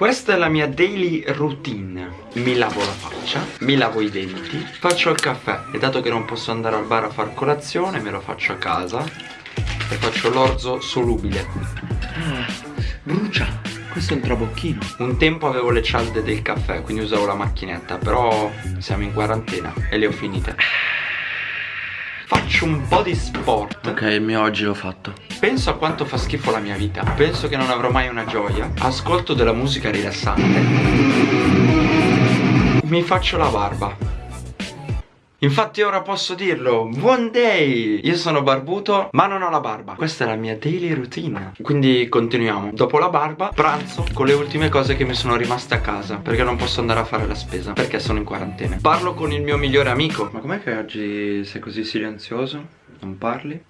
Questa è la mia daily routine. Mi lavo la faccia, mi lavo i denti, faccio il caffè. E dato che non posso andare al bar a far colazione me lo faccio a casa E faccio l'orzo solubile. Ah, Brucia. Questo è un trabocchino. Un tempo avevo le cialde del caffè Quindi usavo la macchinetta Però siamo in quarantena E le ho finite Faccio un po' di sport. Ok, il mio oggi l'ho fatto. Penso a quanto fa schifo la mia vita. Penso che non avrò mai una gioia. Ascolto della musica rilassante. Mi faccio la barba Infatti ora posso dirlo One day! Io sono barbuto ma non ho la barba. Questa è la mia daily routine. Quindi continuiamo. Dopo la barba pranzo con le ultime cose che mi sono rimaste a casa Perché non posso andare a fare la spesa Perché sono in quarantena. Parlo con il mio migliore amico. Ma com'è che oggi sei così silenzioso? Non parli?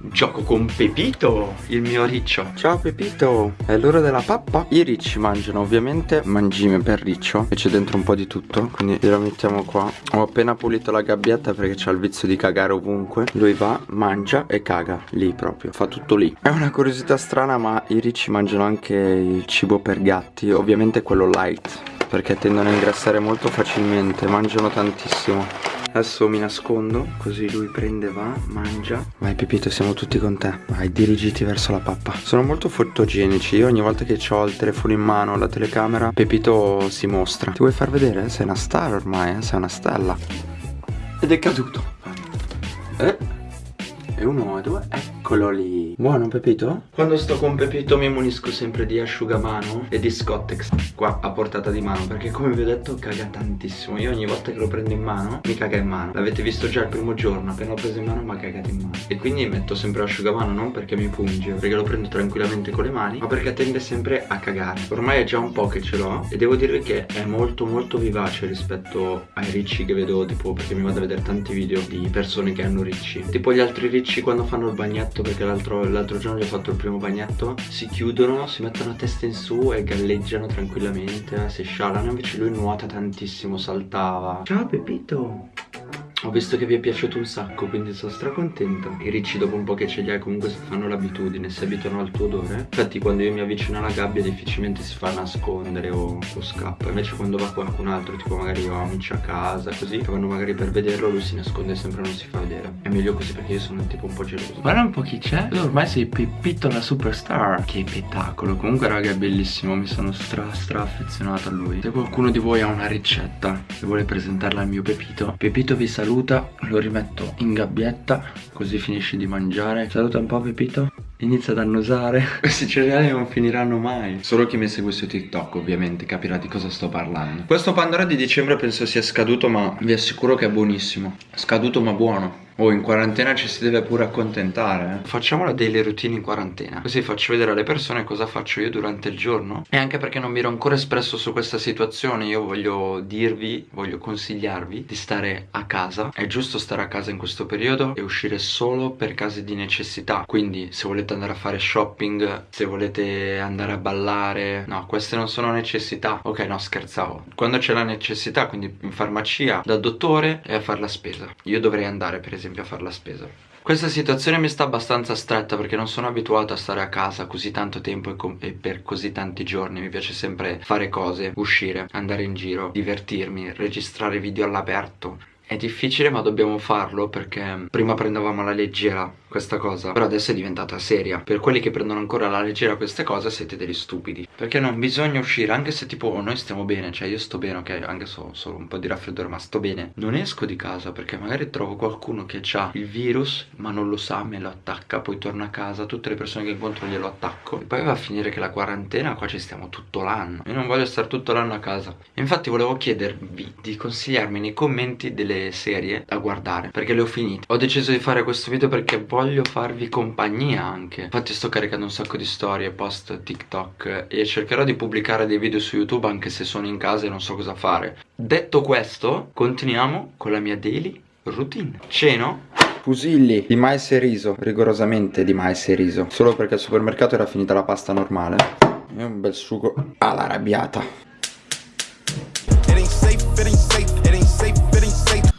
Gioco con Pepito, il mio riccio. Ciao Pepito, è l'ora della pappa. I ricci mangiano ovviamente. Mangime per riccio E c'è dentro un po' di tutto Quindi lo mettiamo qua. Ho appena pulito la gabbietta perché c'ha il vizio di cagare ovunque. Lui va, mangia e caga Lì proprio, fa tutto lì. È una curiosità strana ma i ricci mangiano anche il cibo per gatti Ovviamente quello light Perché tendono a ingrassare molto facilmente. Mangiano tantissimo Adesso mi nascondo Così lui prende, va, mangia. Vai Pepito siamo tutti con te. Vai dirigiti verso la pappa. Sono molto fotogenici. Io ogni volta che ho il telefono in mano La telecamera Pepito si mostra. Ti vuoi far vedere? Sei una star ormai eh? Sei una stella. Ed è caduto. Eh? E uno e due Eccolo lì. Buono Pepito? Quando sto con Pepito mi munisco sempre di asciugamano e di Scottex Qua a portata di mano Perché come vi ho detto caga tantissimo. Io ogni volta che lo prendo in mano mi caga in mano. L'avete visto già il primo giorno Appena l'ho preso in mano mi ha cagato in mano. E quindi metto sempre l'asciugamano Non perché mi punge Perché lo prendo tranquillamente con le mani Ma perché tende sempre a cagare. Ormai è già un po' che ce l'ho E devo dire che è molto molto vivace rispetto ai ricci che vedo Tipo perché mi vado a vedere tanti video di persone che hanno ricci. Tipo gli altri ricci quando fanno il bagnetto Perché l'altro giorno gli ho fatto il primo bagnetto Si chiudono, si mettono a testa in su e galleggiano tranquillamente Si scialano Invece lui nuota tantissimo, saltava. Ciao Pepito ho visto che vi è piaciuto un sacco quindi sono stracontento I ricci dopo un po' che ce li hai comunque fanno l'abitudine Si abituano al tuo odore. Infatti quando io mi avvicino alla gabbia difficilmente si fa nascondere o, o scappa. Invece quando va qualcun altro tipo magari ho amici a casa così Che vanno magari per vederlo lui si nasconde sempre non si fa vedere. È meglio così perché io sono tipo un po' geloso. Guarda un po' chi c'è. Tu ormai sei Peppito la superstar. Che spettacolo. Comunque raga è bellissimo. Mi sono stra stra affezionato a lui. Se qualcuno di voi ha una ricetta E vuole presentarla al mio Pepito Pepito vi saluta saluta lo rimetto in gabbietta così finisci di mangiare. Saluta un po' Pepito. Inizia ad annusare. Questi cereali non finiranno mai. Solo chi mi segue su TikTok ovviamente capirà di cosa sto parlando. Questo Pandora di dicembre penso sia scaduto ma vi assicuro che è buonissimo. Scaduto ma buono Oh, in quarantena ci si deve pure accontentare. Eh? Facciamo la daily routine in quarantena. Così faccio vedere alle persone cosa faccio io durante il giorno. E anche perché non mi ero ancora espresso su questa situazione, io voglio dirvi, voglio consigliarvi di stare a casa. È giusto stare a casa in questo periodo e uscire solo per casi di necessità. Quindi se volete andare a fare shopping, se volete andare a ballare, no, queste non sono necessità. Ok, no, scherzavo. Quando c'è la necessità, quindi in farmacia, dal dottore e a fare la spesa. Io dovrei andare, per esempio esempio a fare la spesa. Questa situazione mi sta abbastanza stretta perché non sono abituato a stare a casa così tanto tempo e, e, per così tanti giorni. Mi piace sempre fare cose, uscire, andare in giro, divertirmi, registrare video all'aperto. È difficile ma dobbiamo farlo perché prima prendevamo alla leggera questa cosa. Però adesso è diventata seria. Per quelli che prendono ancora alla leggera queste cose siete degli stupidi. Perché non bisogna uscire Anche se tipo noi stiamo bene. Cioè io sto bene ok? Anche se ho solo un po' di raffreddore ma sto bene. Non esco di casa perché magari trovo qualcuno che ha il virus Ma non lo sa me lo attacca. Poi torno a casa Tutte le persone che incontro glielo attacco. E poi va a finire che la quarantena Qua ci stiamo tutto l'anno. Io non voglio stare tutto l'anno a casa. Infatti volevo chiedervi di consigliarmi nei commenti delle serie da guardare perché le ho finite. Ho deciso di fare questo video perché voglio farvi compagnia anche. Infatti sto caricando un sacco di storie post tiktok e cercherò di pubblicare dei video su youtube anche se sono in casa e non so cosa fare. Detto questo continuiamo con la mia daily routine. Ceno. Fusilli di mais e riso, rigorosamente di mais e riso. Solo perché al supermercato era finita la pasta normale. E un bel sugo all'arrabbiata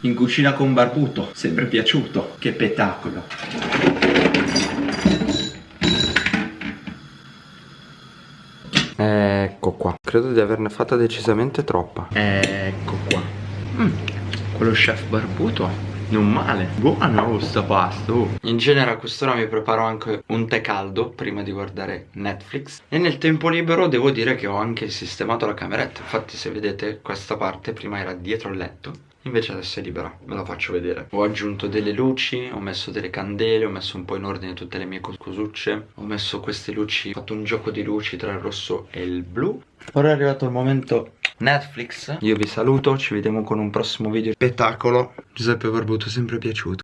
in cucina con Barbuto, sempre piaciuto, che spettacolo. Ecco qua, credo di averne fatta decisamente troppa. Ecco qua. Mm, quello chef Barbuto non male, buono sta pasta. In genere a quest'ora mi preparo anche un tè caldo prima di guardare Netflix E nel tempo libero devo dire che ho anche sistemato la cameretta Infatti se vedete questa parte prima era dietro il letto Invece adesso è libera, ve la faccio vedere. Ho aggiunto delle luci, ho messo delle candele, ho messo un po' in ordine tutte le mie cosucce Ho messo queste luci, ho fatto un gioco di luci tra il rosso e il blu. Ora è arrivato il momento Netflix. Io vi saluto, ci vediamo con un prossimo video. Spettacolo. Giuseppe Barbuto sempre piaciuto